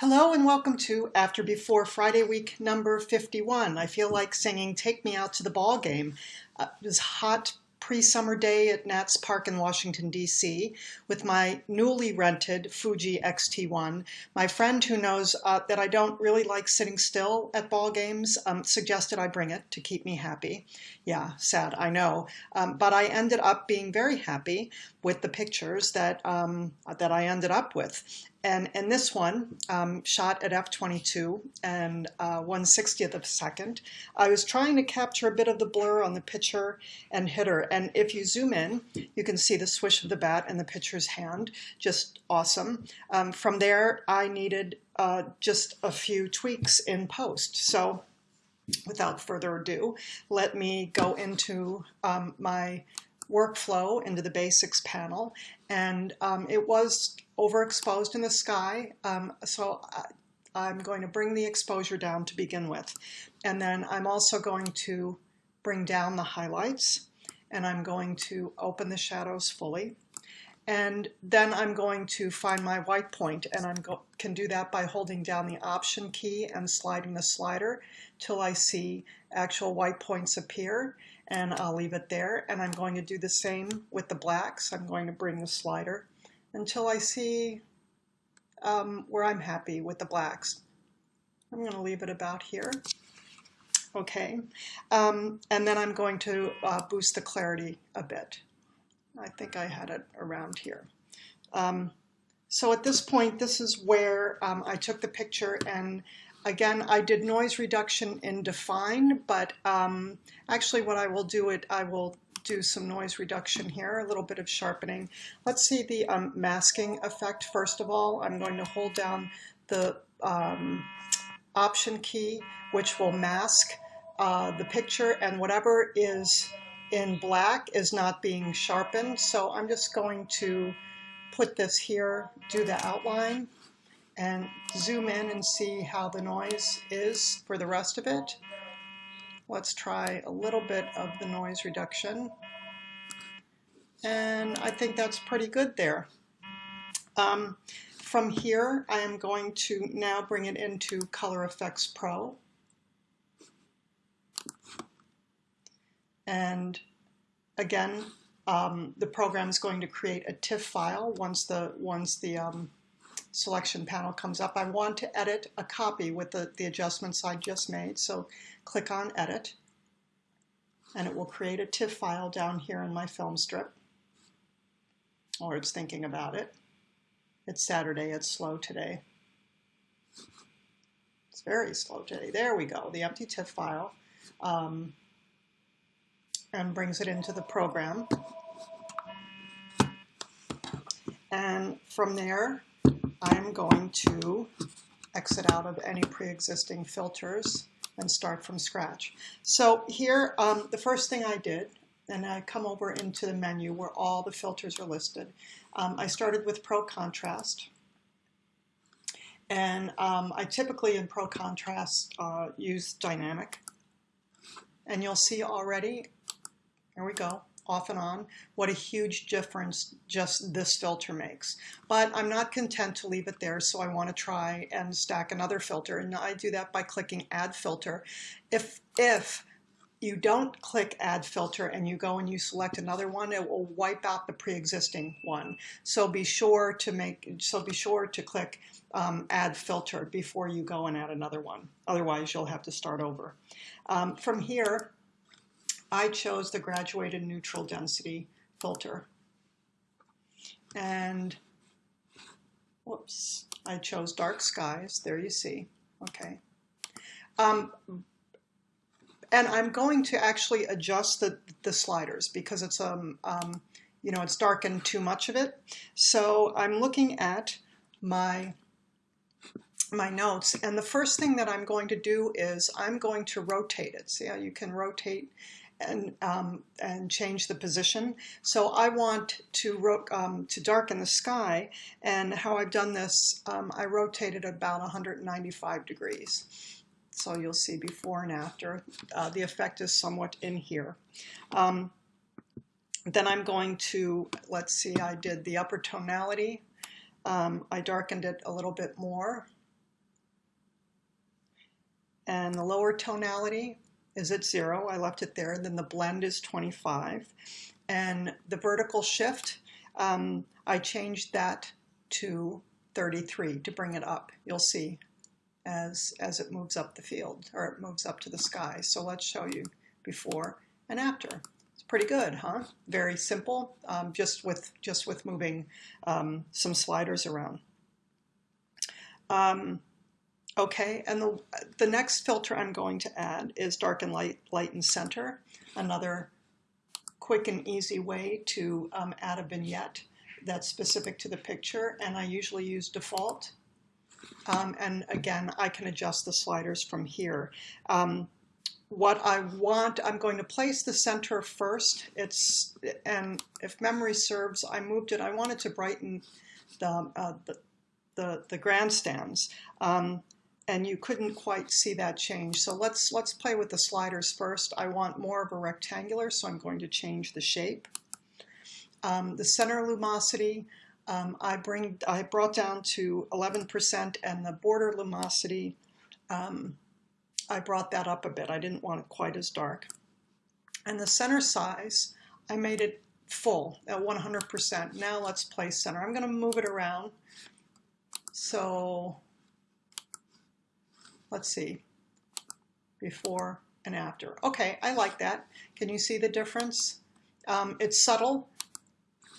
Hello and welcome to After Before Friday week number 51. I feel like singing Take Me Out to the Ball Game. Uh, it was hot pre-summer day at Nats Park in Washington, D.C. with my newly rented Fuji X-T1. My friend who knows uh, that I don't really like sitting still at ball games um, suggested I bring it to keep me happy. Yeah, sad, I know. Um, but I ended up being very happy with the pictures that, um, that I ended up with. And in this one, um, shot at f22 and uh, 1 60th of a second, I was trying to capture a bit of the blur on the pitcher and hitter. And if you zoom in, you can see the swish of the bat and the pitcher's hand, just awesome. Um, from there, I needed uh, just a few tweaks in post. So without further ado, let me go into um, my workflow into the basics panel and um, it was overexposed in the sky um, so I, am going to bring the exposure down to begin with. And then I'm also going to bring down the highlights and I'm going to open the shadows fully. And then I'm going to find my white point and I can do that by holding down the option key and sliding the slider till I see actual white points appear and I'll leave it there. And I'm going to do the same with the blacks. I'm going to bring the slider until I see um, where I'm happy with the blacks. I'm going to leave it about here. Okay, um, and then I'm going to uh, boost the clarity a bit. I think I had it around here. Um, so at this point, this is where um, I took the picture and Again, I did noise reduction in Dfine, but um, actually what I will do it, I will do some noise reduction here, a little bit of sharpening. Let's see the um, masking effect first of all. I'm going to hold down the um, option key, which will mask uh, the picture and whatever is in black is not being sharpened. So I'm just going to put this here, do the outline and zoom in and see how the noise is for the rest of it. Let's try a little bit of the noise reduction. And I think that's pretty good there. Um, from here, I am going to now bring it into Color Efex Pro. And again, um, the program is going to create a TIFF file once the once the um, selection panel comes up. I want to edit a copy with the, the adjustments I just made. So click on Edit, and it will create a TIFF file down here in my film strip. Or it's thinking about it. It's Saturday, it's slow today. It's very slow today. There we go, the empty TIFF file. Um, and brings it into the program. And from there, I'm going to exit out of any pre-existing filters and start from scratch. So here, um, the first thing I did, and I come over into the menu where all the filters are listed. Um, I started with Pro Contrast. And um, I typically in Pro Contrast uh, use Dynamic. And you'll see already, here we go, off and on, what a huge difference just this filter makes. But I'm not content to leave it there, so I want to try and stack another filter. And I do that by clicking Add Filter. If, if you don't click Add Filter and you go and you select another one, it will wipe out the pre-existing one. So be sure to make, so be sure to click um, Add Filter before you go and add another one. Otherwise, you'll have to start over. Um, from here, I chose the graduated neutral density filter. And, whoops, I chose dark skies. There you see. Okay. Um, and I'm going to actually adjust the, the sliders because it's, um, um, you know, it's darkened too much of it. So I'm looking at my my notes and the first thing that I'm going to do is I'm going to rotate it. See how you can rotate and, um, and change the position. So I want to, um, to darken the sky, and how I've done this, um, I rotated about 195 degrees. So you'll see before and after. Uh, the effect is somewhat in here. Um, then I'm going to, let's see, I did the upper tonality. Um, I darkened it a little bit more. and the lower tonality is at zero. I left it there. Then the blend is 25. And the vertical shift, um, I changed that to 33 to bring it up. You'll see as, as it moves up the field or it moves up to the sky. So let's show you before and after. It's pretty good, huh? Very simple, um, just with just with moving um, some sliders around. Um, okay, and the, the next filter I'm going to add is darken light, light and center, another quick and easy way to um, add a vignette that's specific to the picture, and I usually use default. Um, and again, I can adjust the sliders from here. Um, what I want, I'm going to place the center first. It's and if memory serves, I moved it. I wanted to brighten the uh, the, the, the grandstands, um, and you couldn't quite see that change. So let's let's play with the sliders first. I want more of a rectangular, so I'm going to change the shape. Um, the center lumosity, um, I bring I brought down to 11%, and the border lumosity. Um, I brought that up a bit. I didn't want it quite as dark. And the center size, I made it full at 100%. Now let's place center. I'm going to move it around. So let's see, before and after. Okay, I like that. Can you see the difference? Um, it's subtle,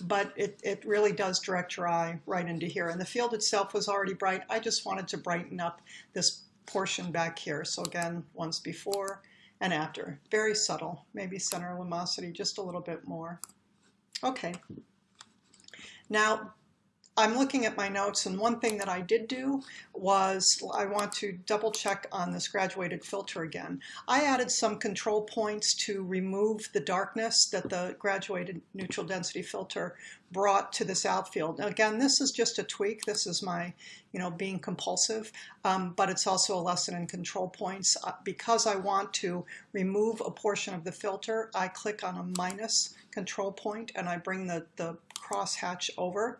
but it, it really does direct your eye right into here. And the field itself was already bright. I just wanted to brighten up this portion back here. So again, once before and after. Very subtle, maybe center lumosity just a little bit more. Okay. Now, I'm looking at my notes and one thing that I did do was I want to double check on this graduated filter again. I added some control points to remove the darkness that the graduated neutral density filter brought to this outfield. Now again, this is just a tweak. This is my, you know, being compulsive, um, but it's also a lesson in control points. Uh, because I want to remove a portion of the filter, I click on a minus control point and I bring the, the cross hatch over.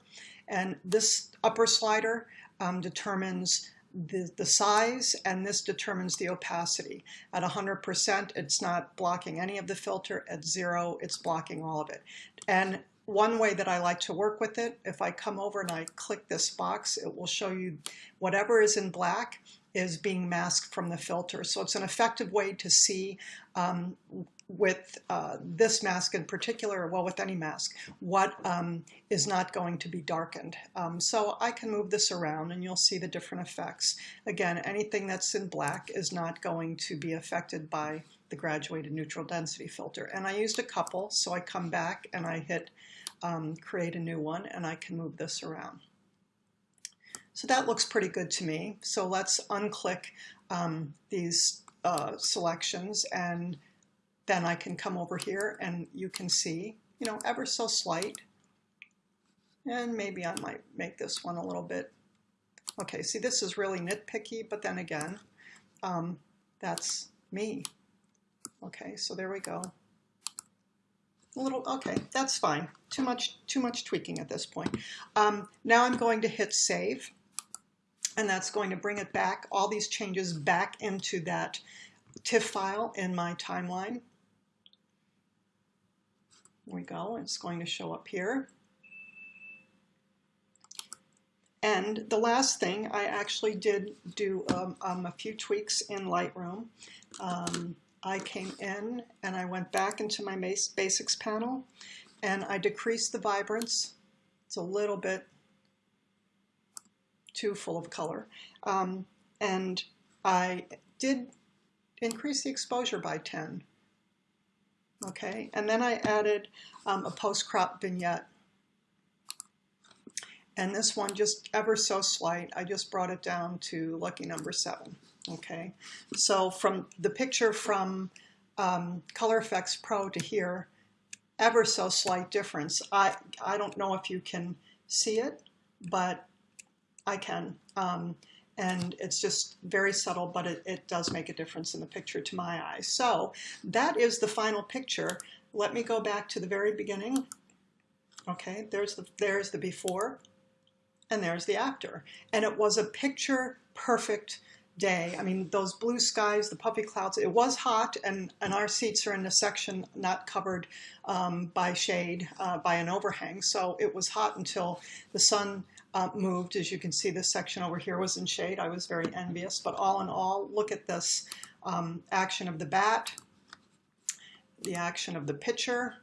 And this upper slider um, determines the, the size and this determines the opacity. At 100%, it's not blocking any of the filter. At zero, it's blocking all of it. And one way that I like to work with it, if I come over and I click this box, it will show you whatever is in black is being masked from the filter. So it's an effective way to see um, with uh, this mask in particular, well, with any mask, what um, is not going to be darkened. Um, so I can move this around and you'll see the different effects. Again, anything that's in black is not going to be affected by the graduated neutral density filter. And I used a couple, so I come back and I hit um, create a new one and I can move this around. So that looks pretty good to me. So let's unclick um, these uh, selections and then I can come over here and you can see, you know, ever so slight. And maybe I might make this one a little bit. Okay, see, this is really nitpicky, but then again, um, that's me. Okay, so there we go. A little, okay, that's fine. Too much, too much tweaking at this point. Um, now I'm going to hit save, and that's going to bring it back, all these changes back into that TIFF file in my timeline we go. It's going to show up here. And the last thing, I actually did do um, um, a few tweaks in Lightroom. Um, I came in and I went back into my basics panel and I decreased the vibrance. It's a little bit too full of color. Um, and I did increase the exposure by 10 okay? And then I added um, a post-crop vignette. And this one just ever so slight, I just brought it down to lucky number seven, okay? So from the picture from um, Color Efex Pro to here, ever so slight difference. I, I don't know if you can see it, but I can. Um, and it's just very subtle, but it, it does make a difference in the picture to my eyes. So that is the final picture. Let me go back to the very beginning. Okay, there's the, there's the before, and there's the after. And it was a picture perfect day. I mean, those blue skies, the puffy clouds, it was hot, and, and our seats are in a section not covered um, by shade, uh, by an overhang. So it was hot until the sun uh, moved. As you can see, this section over here was in shade. I was very envious. But all in all, look at this um, action of the bat, the action of the pitcher,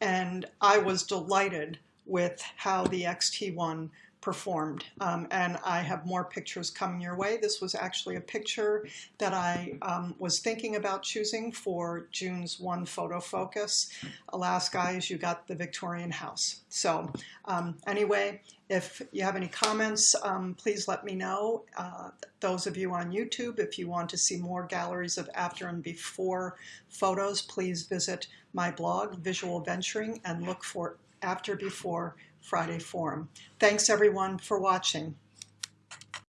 and I was delighted with how the XT1 performed. Um, and I have more pictures coming your way. This was actually a picture that I um, was thinking about choosing for June's One Photo Focus. Alas, guys, you got the Victorian house. So um, anyway, if you have any comments, um, please let me know. Uh, those of you on YouTube, if you want to see more galleries of after and before photos, please visit my blog, Visual Venturing, and look for after before Friday Forum. Thanks everyone for watching.